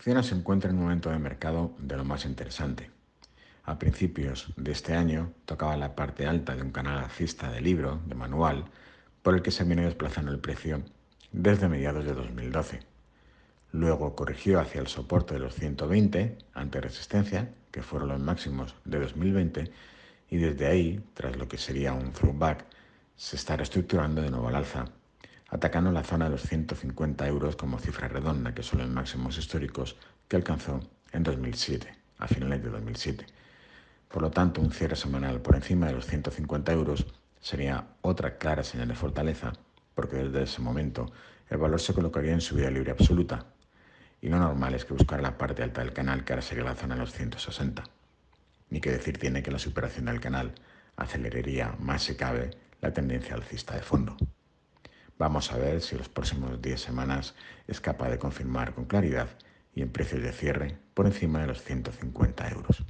Acciona se encuentra en un momento de mercado de lo más interesante. A principios de este año tocaba la parte alta de un canal alcista de libro, de manual, por el que se viene desplazando el precio desde mediados de 2012. Luego corrigió hacia el soporte de los 120 ante resistencia, que fueron los máximos de 2020, y desde ahí, tras lo que sería un throwback, se está reestructurando de nuevo al alza, atacando la zona de los 150 euros como cifra redonda, que son los máximos históricos que alcanzó en 2007, a finales de 2007. Por lo tanto, un cierre semanal por encima de los 150 euros sería otra clara señal de fortaleza, porque desde ese momento el valor se colocaría en subida libre absoluta, y lo normal es que buscara la parte alta del canal, que ahora sería la zona de los 160. Ni que decir tiene que la superación del canal aceleraría más si cabe la tendencia alcista de fondo. Vamos a ver si los próximos 10 semanas es capaz de confirmar con claridad y en precios de cierre por encima de los 150 euros.